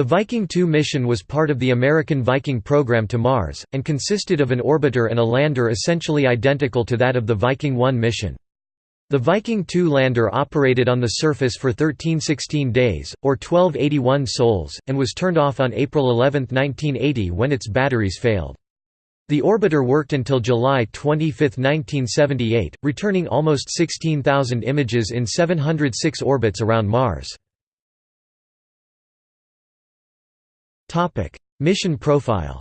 The Viking 2 mission was part of the American Viking program to Mars, and consisted of an orbiter and a lander essentially identical to that of the Viking 1 mission. The Viking 2 lander operated on the surface for 1316 days, or 1281 sols, and was turned off on April 11, 1980 when its batteries failed. The orbiter worked until July 25, 1978, returning almost 16,000 images in 706 orbits around Mars. Mission profile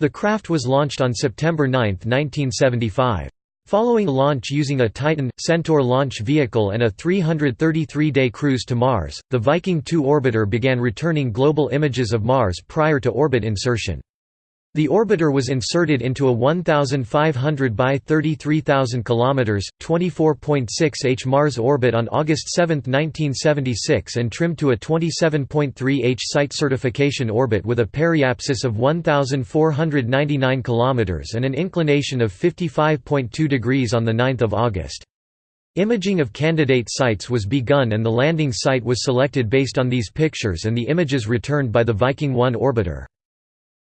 The craft was launched on September 9, 1975. Following launch using a Titan, Centaur launch vehicle and a 333-day cruise to Mars, the Viking 2 orbiter began returning global images of Mars prior to orbit insertion. The orbiter was inserted into a 1,500 by 33,000 km (24.6 h) Mars orbit on August 7, 1976, and trimmed to a 27.3 h site certification orbit with a periapsis of 1,499 km and an inclination of 55.2 degrees on the 9th of August. Imaging of candidate sites was begun and the landing site was selected based on these pictures and the images returned by the Viking 1 orbiter.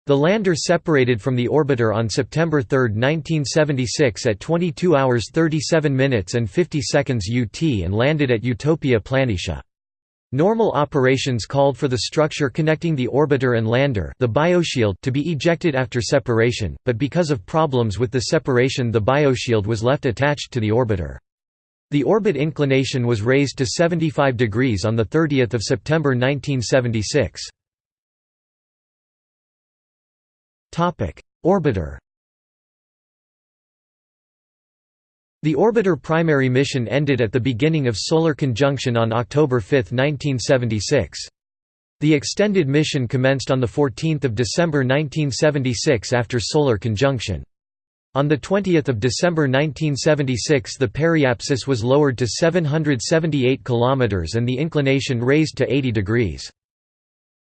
The lander separated from the orbiter on September 3, 1976 at 22 hours 37 minutes and 50 seconds UT and landed at Utopia Planitia. Normal operations called for the structure connecting the orbiter and lander the bioshield to be ejected after separation, but because of problems with the separation the bioshield was left attached to the orbiter. The orbit inclination was raised to 75 degrees on 30 September 1976. Orbiter The orbiter primary mission ended at the beginning of solar conjunction on October 5, 1976. The extended mission commenced on 14 December 1976 after solar conjunction. On 20 December 1976 the periapsis was lowered to 778 km and the inclination raised to 80 degrees.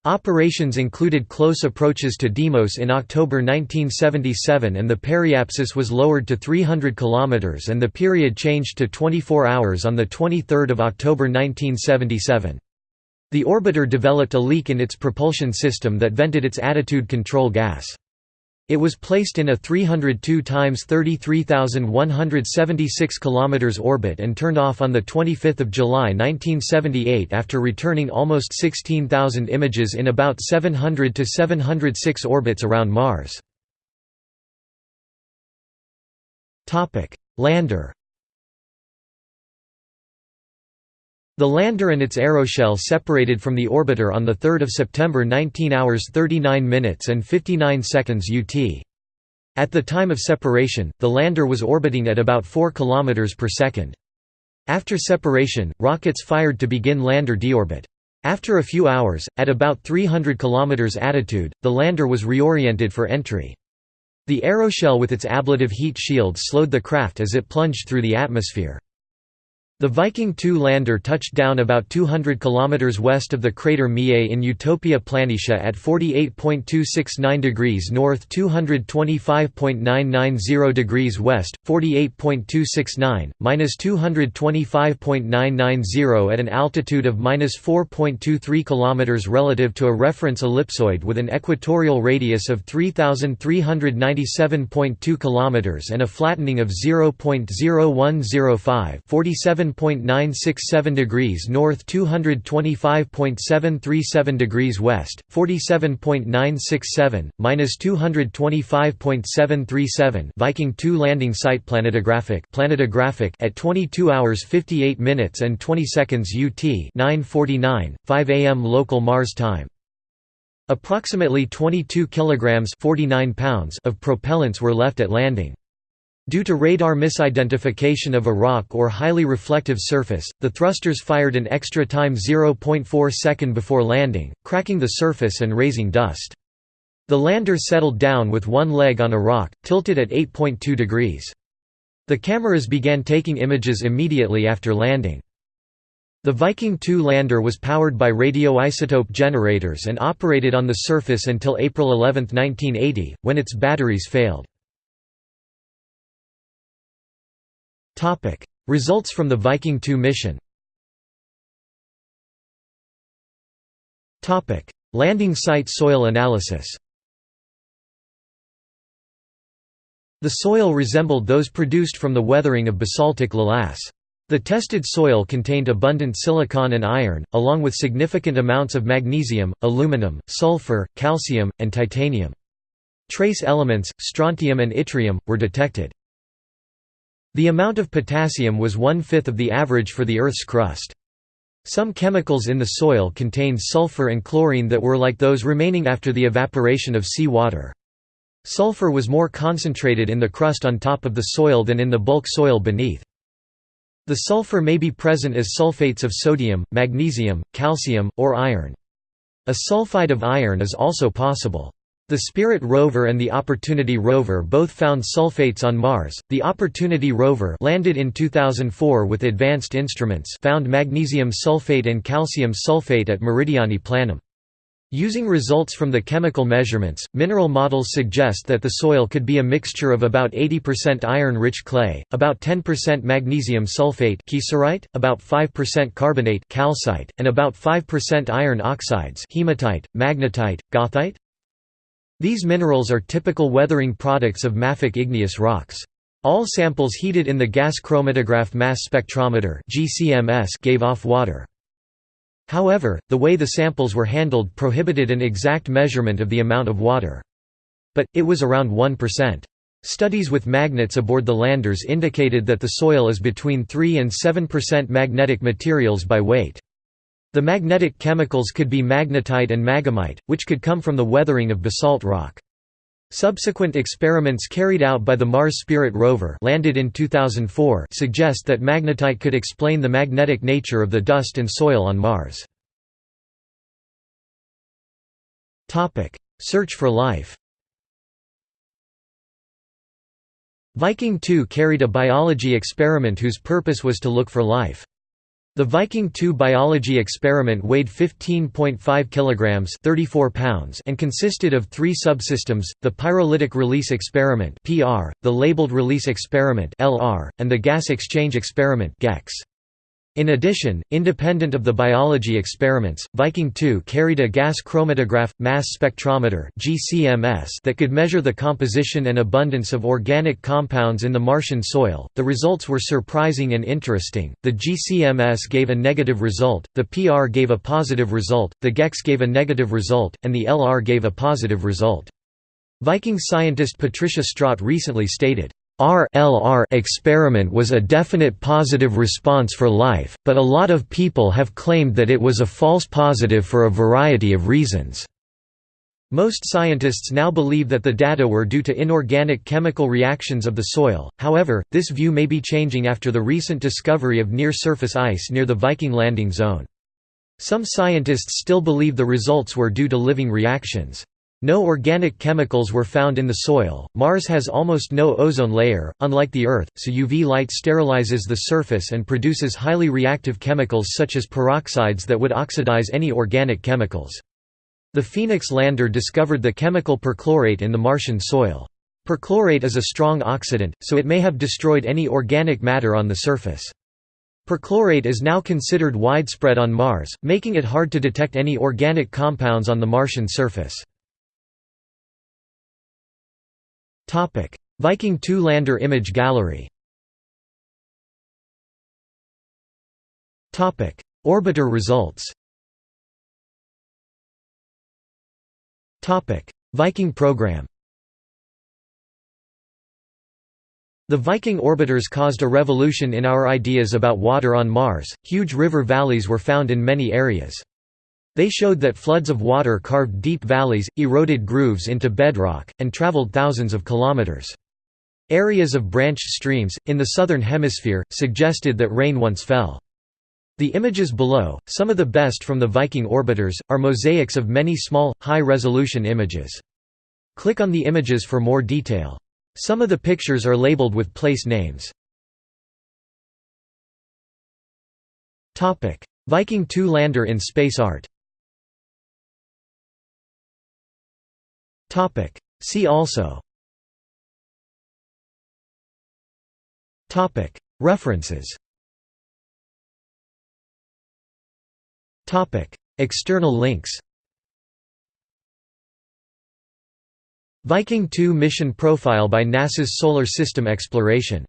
Operations included close approaches to Deimos in October 1977 and the periapsis was lowered to 300 km and the period changed to 24 hours on 23 October 1977. The orbiter developed a leak in its propulsion system that vented its attitude control gas. It was placed in a 302 times 33,176 km orbit and turned off on 25 July 1978 after returning almost 16,000 images in about 700 to 706 orbits around Mars. Lander The lander and its aeroshell separated from the orbiter on 3 September 19 hours 39 minutes and 59 seconds UT. At the time of separation, the lander was orbiting at about 4 km per second. After separation, rockets fired to begin lander deorbit. After a few hours, at about 300 km attitude, the lander was reoriented for entry. The aeroshell with its ablative heat shield slowed the craft as it plunged through the atmosphere. The Viking 2 lander touched down about 200 km west of the crater Mie in Utopia Planitia at 48.269 degrees north 225.990 degrees west, 48.269, minus 225.990 at an altitude of minus 4.23 km relative to a reference ellipsoid with an equatorial radius of 3,397.2 km and a flattening of 0.0105 47 47.967 degrees north 225.737 degrees west, 47.967, minus 225.737 Viking 2 landing site planetographic planetographic at 22 hours 58 minutes and 20 seconds UT 9:49, 5 a.m. local Mars time. Approximately 22 kilograms 49 pounds of propellants were left at landing. Due to radar misidentification of a rock or highly reflective surface, the thrusters fired an extra time 0.4 second before landing, cracking the surface and raising dust. The lander settled down with one leg on a rock, tilted at 8.2 degrees. The cameras began taking images immediately after landing. The Viking 2 lander was powered by radioisotope generators and operated on the surface until April 11, 1980, when its batteries failed. Results from the Viking 2 mission Topic: Landing site soil analysis The soil resembled those produced from the weathering of basaltic lavas. The tested soil contained abundant silicon and iron, along with significant amounts of magnesium, aluminum, sulfur, calcium, and titanium. Trace elements, strontium and yttrium, were detected. The amount of potassium was one-fifth of the average for the Earth's crust. Some chemicals in the soil contained sulfur and chlorine that were like those remaining after the evaporation of sea water. Sulfur was more concentrated in the crust on top of the soil than in the bulk soil beneath. The sulfur may be present as sulfates of sodium, magnesium, calcium, or iron. A sulfide of iron is also possible. The Spirit rover and the Opportunity rover both found sulfates on Mars. The Opportunity rover landed in 2004 with advanced instruments found magnesium sulfate and calcium sulfate at Meridiani Planum. Using results from the chemical measurements, mineral models suggest that the soil could be a mixture of about 80% iron-rich clay, about 10% magnesium sulfate about 5% carbonate calcite, and about 5% iron oxides hematite, magnetite, goethite. These minerals are typical weathering products of mafic igneous rocks. All samples heated in the gas chromatograph mass spectrometer gave off water. However, the way the samples were handled prohibited an exact measurement of the amount of water. But, it was around 1%. Studies with magnets aboard the landers indicated that the soil is between 3 and 7% magnetic materials by weight. The magnetic chemicals could be magnetite and maghemite, which could come from the weathering of basalt rock. Subsequent experiments carried out by the Mars Spirit rover landed in 2004 suggest that magnetite could explain the magnetic nature of the dust and soil on Mars. Search for life Viking 2 carried a biology experiment whose purpose was to look for life. The Viking 2 biology experiment weighed 15.5 kilograms, 34 pounds, and consisted of three subsystems: the pyrolytic release experiment (PR), the labeled release experiment (LR), and the gas exchange experiment (GEX). In addition, independent of the biology experiments, Viking 2 carried a gas chromatograph, mass spectrometer (GCMS) that could measure the composition and abundance of organic compounds in the Martian soil. The results were surprising and interesting. The GCMS gave a negative result, the PR gave a positive result, the GEX gave a negative result, and the LR gave a positive result. Viking scientist Patricia Straat recently stated, LR experiment was a definite positive response for life, but a lot of people have claimed that it was a false positive for a variety of reasons. Most scientists now believe that the data were due to inorganic chemical reactions of the soil, however, this view may be changing after the recent discovery of near-surface ice near the Viking landing zone. Some scientists still believe the results were due to living reactions. No organic chemicals were found in the soil. Mars has almost no ozone layer, unlike the Earth, so UV light sterilizes the surface and produces highly reactive chemicals such as peroxides that would oxidize any organic chemicals. The Phoenix lander discovered the chemical perchlorate in the Martian soil. Perchlorate is a strong oxidant, so it may have destroyed any organic matter on the surface. Perchlorate is now considered widespread on Mars, making it hard to detect any organic compounds on the Martian surface. Viking 2 lander image gallery. Orbiter results. Viking program. The Viking orbiters caused a revolution in our ideas about water on Mars, huge river valleys were found in many areas. They showed that floods of water carved deep valleys, eroded grooves into bedrock, and traveled thousands of kilometers. Areas of branched streams, in the southern hemisphere, suggested that rain once fell. The images below, some of the best from the Viking orbiters, are mosaics of many small, high-resolution images. Click on the images for more detail. Some of the pictures are labeled with place names. Viking 2 lander in space art Topic. See also. Topic. References. Topic. External links. Viking 2 mission profile by NASA's Solar System Exploration